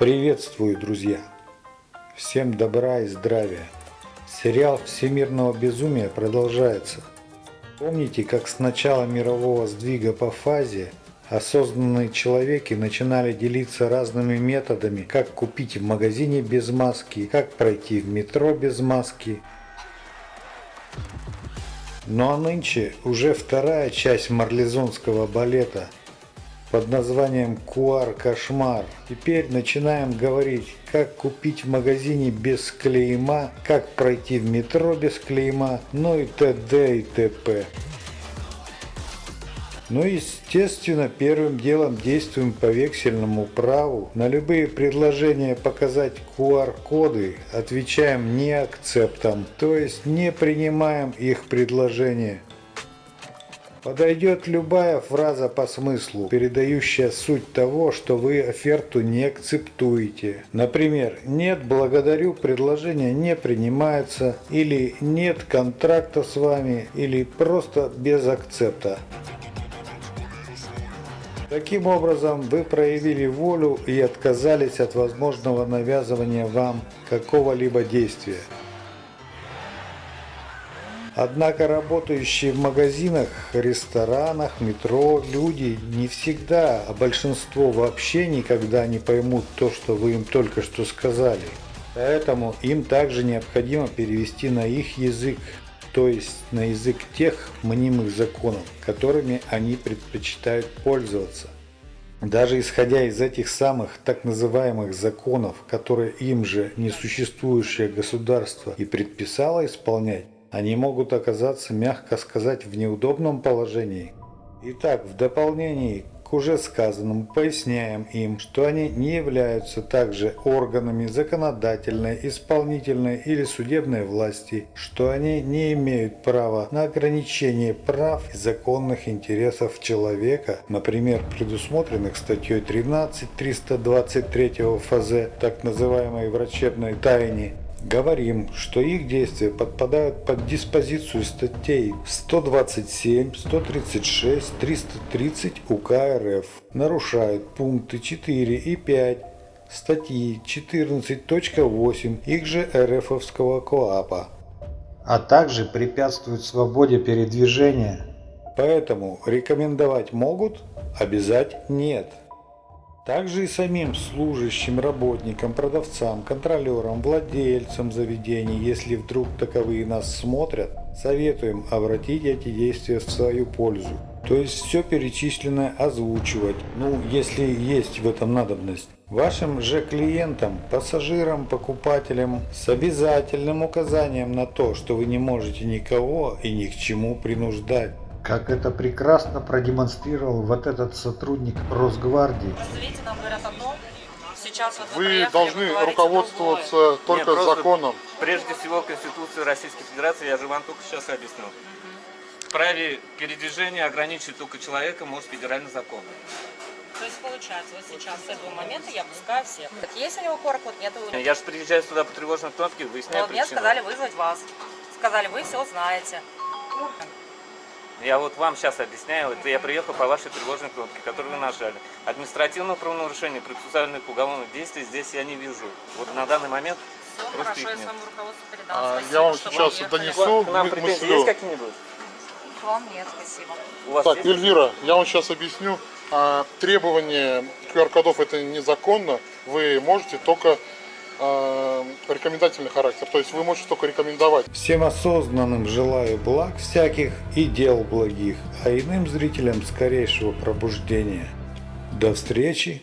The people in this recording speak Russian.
Приветствую, друзья! Всем добра и здравия! Сериал всемирного безумия продолжается. Помните, как с начала мирового сдвига по фазе осознанные человеки начинали делиться разными методами, как купить в магазине без маски, как пройти в метро без маски. Ну а нынче уже вторая часть марлезонского балета – под названием Куар Кошмар. Теперь начинаем говорить, как купить в магазине без клейма, как пройти в метро без клейма, ну и т.д. и т.п. Ну естественно, первым делом действуем по вексельному праву. На любые предложения показать QR-коды отвечаем не акцептом, то есть не принимаем их предложение. Подойдет любая фраза по смыслу, передающая суть того, что вы оферту не акцептуете. Например, «Нет, благодарю, предложение не принимается» или «Нет контракта с вами» или просто без акцепта. Таким образом, вы проявили волю и отказались от возможного навязывания вам какого-либо действия. Однако работающие в магазинах, ресторанах, метро люди не всегда, а большинство вообще никогда не поймут то, что вы им только что сказали. Поэтому им также необходимо перевести на их язык, то есть на язык тех мнимых законов, которыми они предпочитают пользоваться. Даже исходя из этих самых так называемых законов, которые им же несуществующее государство и предписало исполнять, они могут оказаться, мягко сказать, в неудобном положении. Итак, в дополнение к уже сказанному поясняем им, что они не являются также органами законодательной, исполнительной или судебной власти, что они не имеют права на ограничение прав и законных интересов человека, например, предусмотренных статьей 13 323 ФЗ, так называемой врачебной тайне, говорим, что их действия подпадают под диспозицию статей 127, 136, 330 УК РФ, нарушают пункты 4 и 5 статьи 14.8 их же РФовского КОАПа, а также препятствуют свободе передвижения. Поэтому рекомендовать могут, обязать нет. Также и самим служащим, работникам, продавцам, контролерам, владельцам заведений, если вдруг таковые нас смотрят, советуем обратить эти действия в свою пользу. То есть все перечисленное озвучивать, ну если есть в этом надобность. Вашим же клиентам, пассажирам, покупателям с обязательным указанием на то, что вы не можете никого и ни к чему принуждать. Как это прекрасно продемонстрировал вот этот сотрудник Росгвардии. Видите, нам говорят одно, сейчас вот Вы должны руководствоваться только Нет, законом. Прежде всего Конституцию Российской Федерации, я же вам только сейчас объяснил. Праве передвижения ограничивать только человека может федеральный закон. То есть получается, вот сейчас с этого момента я пускаю всех. Так есть у него QR-код, нет. Я же приезжаю сюда по тревожной кнопке, выясняю мне причину. сказали вызвать вас. Сказали, вы все знаете. Я вот вам сейчас объясняю, это я приехал по вашей тревожной кнопке, которую вы нажали. Административного правонарушения, процессуальных уголовных действий здесь я не вижу. Вот на данный момент Все Просто хорошо, их я нет. передам. А, Спасибо, я вам сейчас донесу. к нам претензии мыслю. есть какие-нибудь? К вам нет, спасибо. У вас Так, есть? Эльвира, я вам сейчас объясню. А, требование QR-кодов это незаконно. Вы можете только а, рекомендательный характер. То есть вы можете только рекомендовать. Всем осознанным желаю благ всяких и дел благих, а иным зрителям скорейшего пробуждения. До встречи!